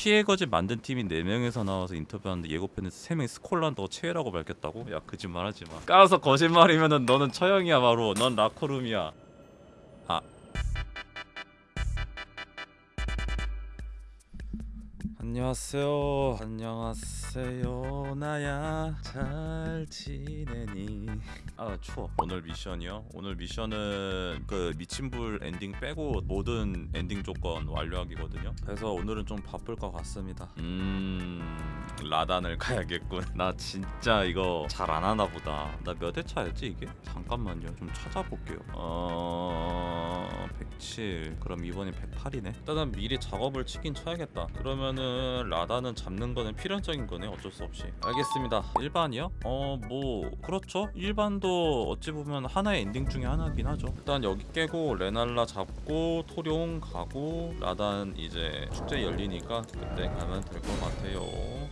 피해 거짓 만든 팀이 4명에서 나와서 인터뷰하는데 예고편에서 3명이 스콜란더 최애라고 밝혔다고? 야 거짓말하지 마. 까서 거짓말이면은 너는 처형이야 바로. 넌 라코룸이야 안녕하세요. 안녕하세요. 나야. 잘 지내니? 아 추워. 오늘 미션이요? 오늘 미션은 그 미친불 엔딩 빼고 모든 엔딩 조건 완료하기거든요. 그래서 오늘은 좀 바쁠 것 같습니다. 음 라단을 가야겠군. 나 진짜 이거 잘 안 하나 보다. 나 몇 회차였지 이게? 잠깐만요. 좀 찾아볼게요. 어... 107 그럼 이번이 108이네? 일단은 미리 작업을 치긴 쳐야겠다. 그러면은 라단은 잡는 거는 필연적인 거네 어쩔 수 없이. 알겠습니다. 일반이요? 어 뭐 그렇죠. 일반도 어찌 보면 하나의 엔딩 중에 하나긴 하죠. 일단 여기 깨고 레날라 잡고 토룡 가고 라단 이제 축제 열리니까 그때 가면 될 것 같아요.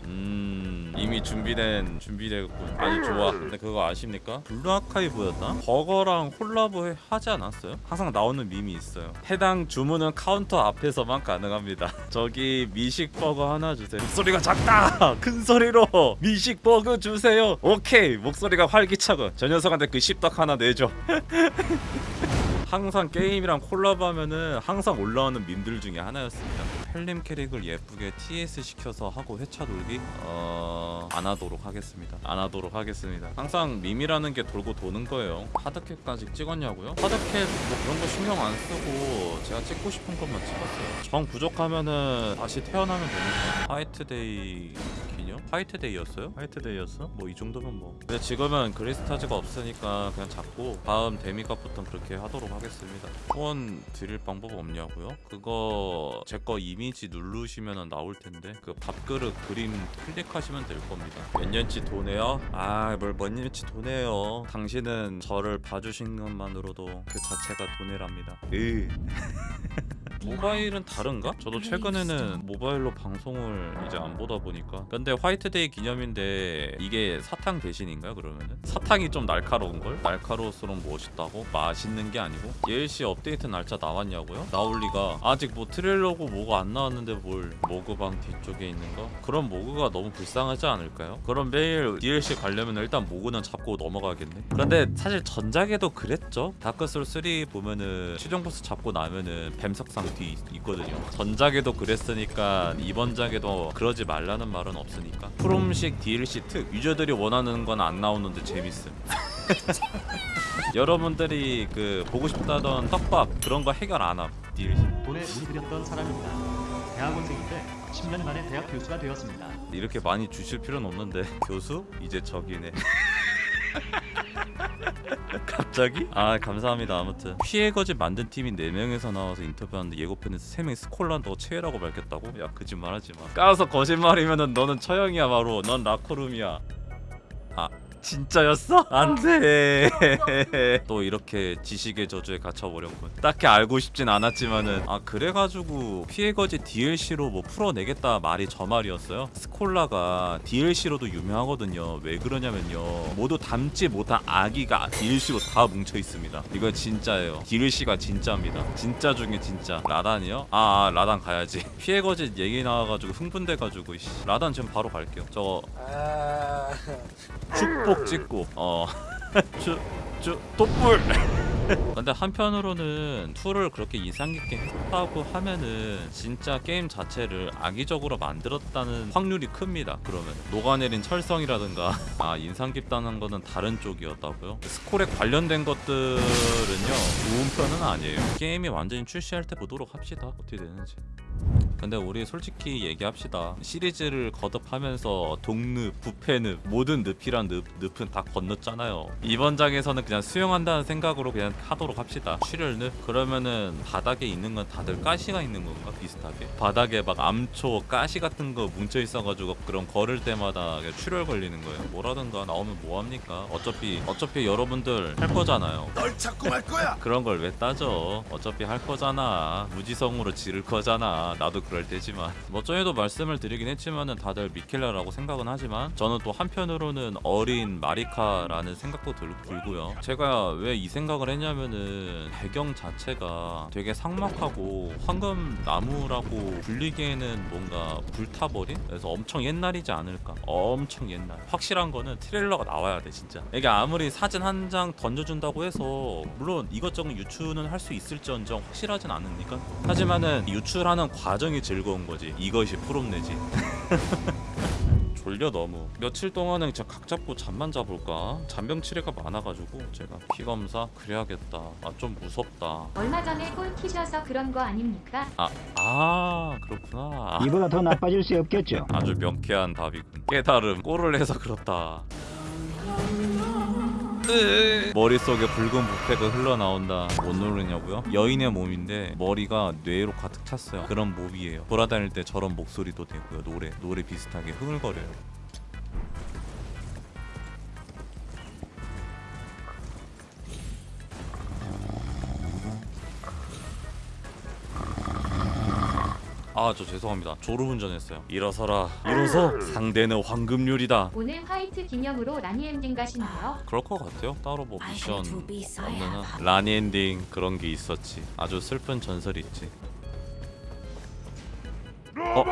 음 이미 준비된 준비되군. 아주 좋아. 근데 그거 아십니까? 블루 아카이브였나? 버거랑 콜라보 해- 하지 않았어요? 항상 나오는 밈이 있어요. 해당 주문은 카운터 앞에서만 가능합니다. 저기 미식 버거 하나 주세요. 목소리가 작다! 큰 소리로! 미식 버거 주세요! 오케이! 목소리가 활기차고 저 녀석한테 그 십덕 하나 내줘. 항상 게임이랑 콜라보하면은 항상 올라오는 밈들 중에 하나였습니다. 펠림 캐릭을 예쁘게 TS 시켜서 하고 회차 돌기? 어... 안 하도록 하겠습니다. 안 하도록 하겠습니다. 항상 밈이라는 게 돌고 도는 거예요. hard cap까지 찍었냐고요? hard cap 뭐 그런 거 신경 안 쓰고 제가 찍고 싶은 것만 찍었어요. 정 부족하면은 다시 태어나면 되니까. 화이트데이? 화이트데이였어요? 화이트데이였어? 뭐 이 정도면 뭐. 근데 지금은 그리스타즈가 없으니까 그냥 잡고 다음 demigod부터 그렇게 하도록 하겠습니다. 후원 드릴 방법 없냐고요? 그거 제 거 이미지 누르시면 나올 텐데 그 밥그릇 그림 클릭하시면 될 겁니다. 몇 년치 도네요? 아, 뭘몇 년치 도네요? 당신은 저를 봐주신 것만으로도 그 자체가 도네랍니다. 으. 모바일은 다른가? 저도 최근에는 모바일로 방송을 이제 안 보다 보니까 근데 화이트데이 기념인데 이게 사탕 대신인가요 그러면은? 사탕이 좀 날카로운 걸? 날카로울수록 멋있다고? 맛있는 게 아니고? DLC 업데이트 날짜 나왔냐고요? 나올 리가 아직 뭐 트레일러고 뭐가 안 나왔는데 뭘 모그방 뒤쪽에 있는 거? 그런 모그가 너무 불쌍하지 않을까요? 그럼 매일 DLC 가려면 일단 모그는 잡고 넘어가겠네 그런데 사실 전작에도 그랬죠 다크소울 3 보면은 최종 보스 잡고 나면은 뱀석상 뒤 있- 있거든요 전작에도 그랬으니까 이번 작에도 그러지 말라는 말은 없으니까 프롬식 DLC 특 유저들이 원하는 건 안 나오는데 재밌음 여러분들이 그 보고 싶다던 떡밥 그런 거 해결 안함 DLC 돈에 그렸던 사람입니다. 대학원생인데 10년 만에 대학 교수가 되었습니다. 이렇게 많이 주실 필요는 없는데 교수? 이제 저기네 갑자기? 아 감사합니다. 아무튼. P의 거짓 만든 팀이 4명에서 나와서 인터뷰하는데 예고편에서 3명이 스콜라가 더 최애라고 밝혔다고? 야 거짓말하지 마. 까서 거짓말이면은 너는 처형이야 바로. 넌 라코룸이야. 아 진짜였어? 안돼. 또 이렇게 지식의 저주에 갇혀버렸군. 딱히 알고 싶진 않았지만은. 아 그래가지고 P의 거짓 DLC로 뭐 풀어내겠다 말이 저 말이었어요? 스콜라가 DLC로도 유명하거든요. 왜 그러냐면요. 모두 담지 못한 얘기가 DLC로 다 뭉쳐 있습니다. 이거 진짜예요. DLC가 진짜입니다. 진짜 중에 진짜. 라단이요? 아, 아 라단 가야지. P의 거짓 얘기 나와가지고 흥분돼가지고. 라단 지금 바로 갈게요. 저거. 축복 찍고 어. 어쭈쭈 촛불 근데 한편으로는 2를 그렇게 인상 깊게 했다고 하면은 진짜 게임 자체를 악의적으로 만들었다는 확률이 큽니다. 그러면 녹아내린 철성이라든가 아 인상 깊다는 거는 다른 쪽이었다고요? 스콜에 관련된 것들은요 좋은 편은 아니에요. 게임이 완전히 출시할 때 보도록 합시다. 어떻게 되는지. 근데 우리 솔직히 얘기합시다. 시리즈를 거듭하면서 동늪, 부패늪 모든 늪이란 늪, 늪은 다 건넜잖아요. 이번 장에서는 그냥 수용한다는 생각으로 그냥 하도록 합시다. 출혈늪 그러면은 바닥에 있는 건 다들 가시가 있는 건가? 비슷하게? 바닥에 막 암초 가시 같은 거 뭉쳐 있어가지고 그런 걸을 때마다 출혈 걸리는 거예요. 뭐라든가 나오면 뭐합니까? 어차피 어차피 여러분들 할 거잖아요. 널 찾고 말 거야. 그런 걸 왜 따져? 어차피 할 거잖아. 무지성으로 지를 거잖아. 나도 그럴 때지만. 뭐 전에도 말씀을 드리긴 했지만은 다들 미켈라라고 생각은 하지만 저는 또 한편으로는 어린 마리카라는 생각도 들, 들고요. 제가 왜 이 생각을 했냐 왜냐면은 배경 자체가 되게 삭막하고 황금 나무라고 불리기에는 뭔가 불타버린? 그래서 엄청 옛날이지 않을까? 엄청 옛날. 확실한 거는 트레일러가 나와야 돼 진짜. 이게 아무리 사진 한 장 던져준다고 해서 물론 이것저것 유추는 할 수 있을지언정 확실하진 않으니까. 하지만은 유출하는 과정이 즐거운 거지. 이것이 프롬내지 졸려 너무. 며칠 동안은 진짜 각 잡고 잠만 자볼까? 잔병 치레가 많아가지고 제가 피 검사 그래야겠다. 아 좀 무섭다. 얼마 전에 꼴 키셔서 그런 거 아닙니까? 아, 아 그렇구나. 이보다 더 나빠질 수 없겠죠. 아주 명쾌한 답이군 깨달음 꼴을 해서 그렇다 머릿속에 붉은 부패가 흘러나온다. 못 누르냐고요? 여인의 몸인데 머리가 뇌로 가득 찼어요. 그런 몸이에요. 돌아다닐 때 저런 목소리도 되고요. 노래 노래 비슷하게 흥얼거려요 아 저 죄송합니다 졸음운전했어요 일어서라 일어서 상대는 황금률이다 오늘 화이트 기념으로 라니 엔딩 가시나요? 그럴 것 같아요. 따로 뭐 미션 없는 한 라니 엔딩 그런 게 있었지. 아주 슬픈 전설이 있지. 어?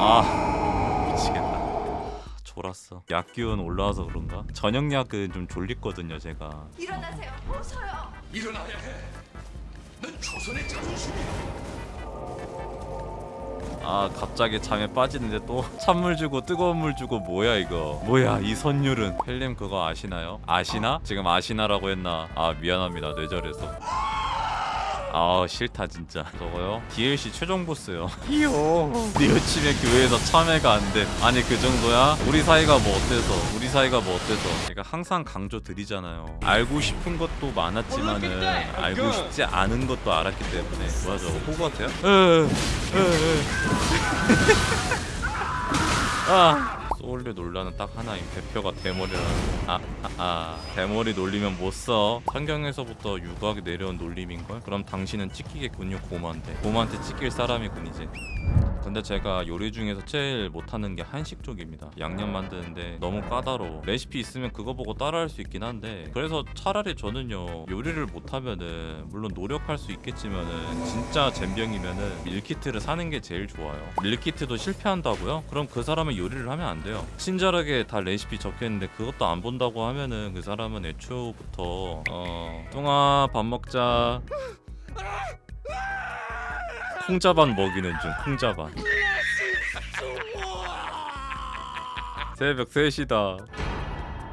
아 미치겠다. 졸았어. 약 기운 올라와서 그런가? 저녁 약은 좀 졸리거든요, 제가. 일어나세요. 어서요. 일어나야 해. 넌 조선의 자존심이야. 아 갑자기 잠에 빠지는데 또 찬물 주고 뜨거운 물 주고 뭐야 이거 뭐야 이 선율은 펠님 그거 아시나요? 아시나? 지금 아시나라고 했나? 아 미안합니다 뇌절해서 아 싫다 진짜. 저거요? DLC 최종 보스요. 네 여친의 교회에서 참여가 안돼. 아니 그 정도야? 우리 사이가 뭐 어때서? 우리 사이가 뭐 어때서? 제가 항상 강조 드리잖아요. 알고 싶은 것도 많았지만은 알고 싶지 않은 것도 알았기 때문에. 뭐야 저거 호구 같아요? 에에에. 아 소울류 논란은 딱 하나임 대표가 대머리라는 아, 아, 아 대머리 놀리면 못써. 성경에서부터 유구하게 내려온 놀림인걸? 그럼 당신은 찍히겠군요 고모한테. 고모한테 찍힐 사람이군이지 근데 제가 요리 중에서 제일 못하는 게 한식 쪽입니다. 양념 만드는데 너무 까다로워. 레시피 있으면 그거 보고 따라할 수 있긴 한데 그래서 차라리 저는요 요리를 못하면은 물론 노력할 수 있겠지만은 진짜 젬병이면은 밀키트를 사는 게 제일 좋아요. 밀키트도 실패한다고요? 그럼 그 사람은 요리를 하면 안 돼요. 친절하게 다 레시피 적혀있는데 그것도 안 본다고 하면은 그 사람은 애초부터 어 뚱아 밥 먹자 콩자반 먹이는 중 콩자반. 새벽 3시다.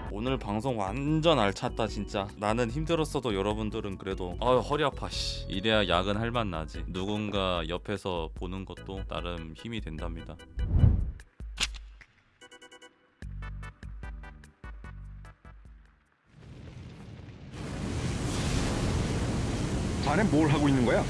오늘 방송 완전 알찼다 진짜. 나는 힘들었어도 여러분들은 그래도 아유 허리 아파 씨. 이래야 야근 할 맛 나지. 누군가 옆에서 보는 것도 나름 힘이 된답니다. 자네 뭘 하고 있는 거야?